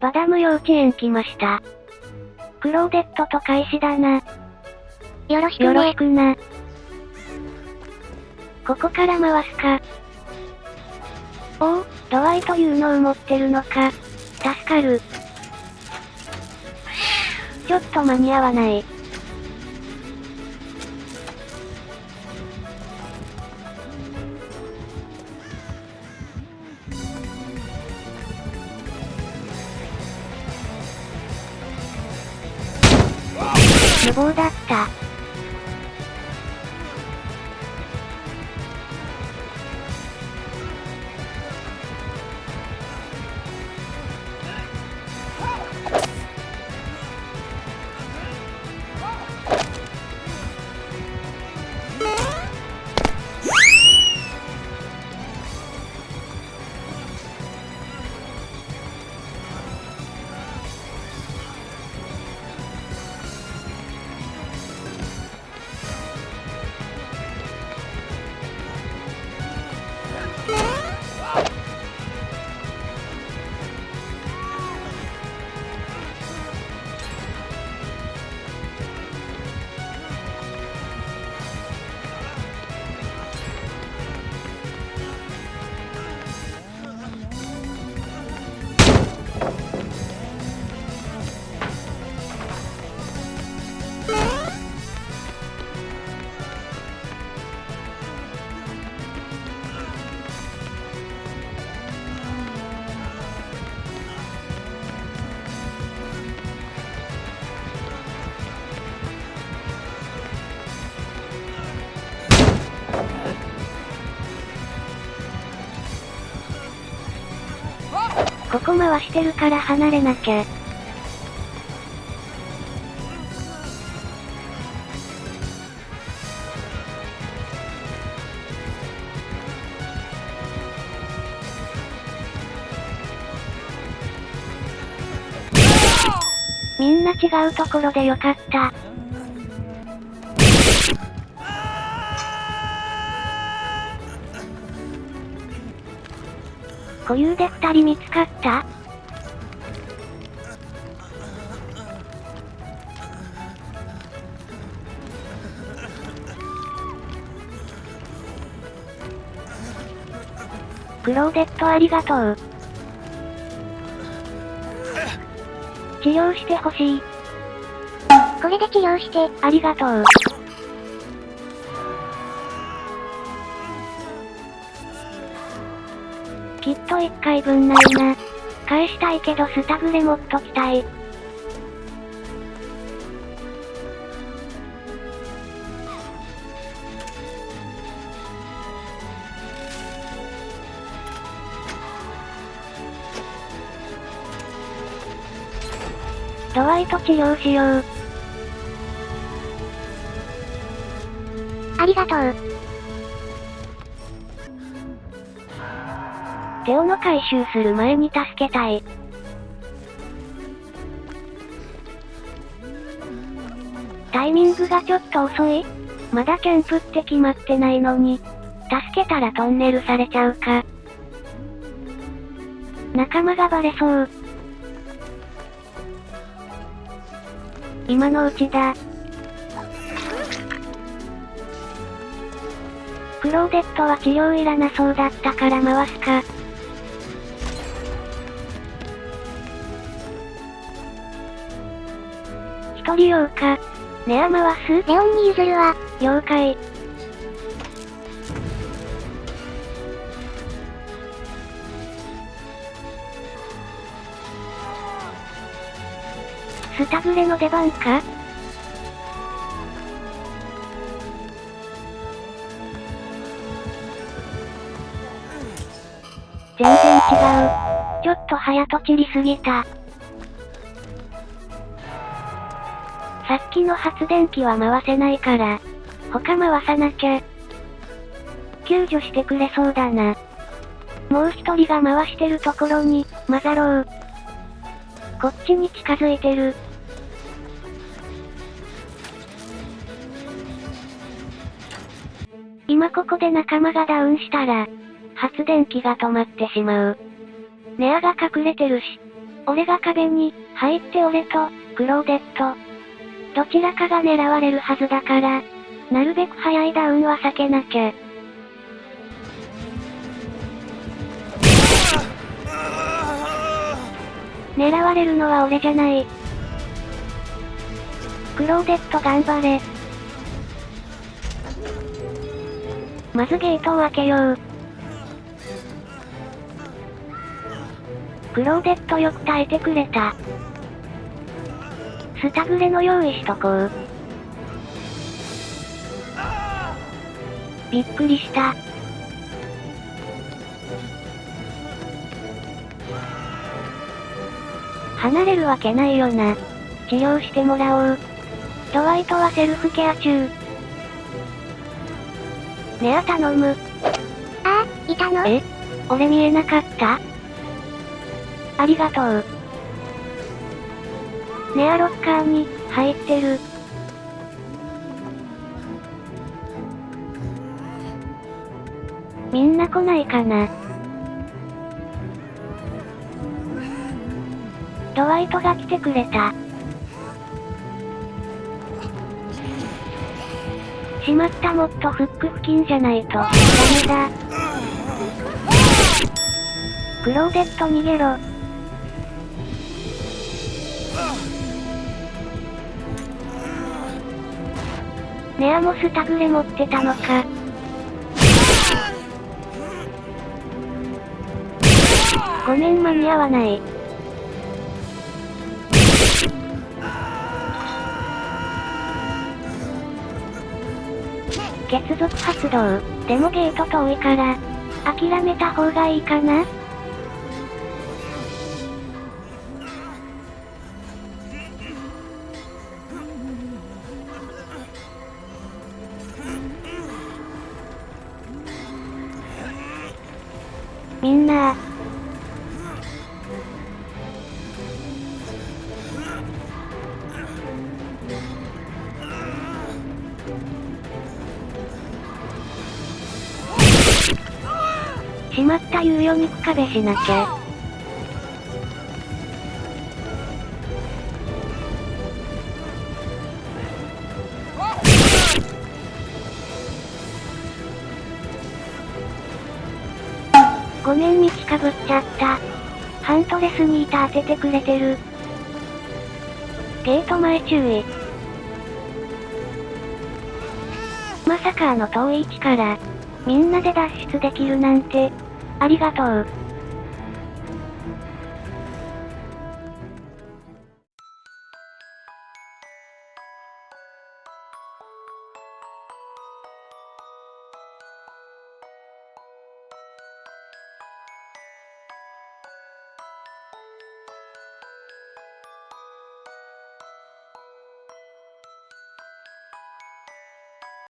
バダム幼稚園来ました。クローデットと開始だな。よろしくね。よろしくな。ここから回すか。おお、ドアイというのを持ってるのか。助かる。ちょっと間に合わない。無謀だった。ここ回してるから離れなきゃ。みんな違うところでよかった。固有で二人見つかった？クローデットありがとう。治療してほしい。これで治療して、ありがとう。きっと一回分ないな。返したいけどスタグレ持っときたい。ドワイト治療しよう。ありがとう。テオの回収する前に助けたい。タイミングがちょっと遅いまだキャンプって決まってないのに。助けたらトンネルされちゃうか。仲間がバレそう。今のうちだ。クローデットは治療いらなそうだったから回すか。一人用か。ネア回すレオンに譲るわ。了解。スタグレの出番か全然違う。ちょっと早とちりすぎた。さっきの発電機は回せないから、他回さなきゃ。救助してくれそうだな。もう一人が回してるところに、混ざろう。こっちに近づいてる。今ここで仲間がダウンしたら、発電機が止まってしまう。ネアが隠れてるし。俺が壁に、入って俺と、クローデット。どちらかが狙われるはずだから、なるべく早いダウンは避けなきゃ。狙われるのは俺じゃない。クローデット頑張れ。まずゲートを開けよう。クローデットよく耐えてくれた。スタグレの用意しとこう。びっくりした。離れるわけないよな。治療してもらおう。ドワイトはセルフケア中。ネア頼む。ああ、いたの？え俺見えなかった？ありがとう。ネアロッカーに、入ってる。みんな来ないかなドワイトが来てくれた。しまったもっとフック付近じゃないと、ダメだ。クローデット逃げろ。ネアもスタグレ持ってたのか。ごめん間に合わない。結続発動。でもゲート遠いから、諦めた方がいいかな？みんなしまった猶予肉壁しなきゃ。ごめん道かぶっちゃった。ハントレスにータ当ててくれてる。ゲート前注意。まさかあの遠い位置から、みんなで脱出できるなんて、ありがとう。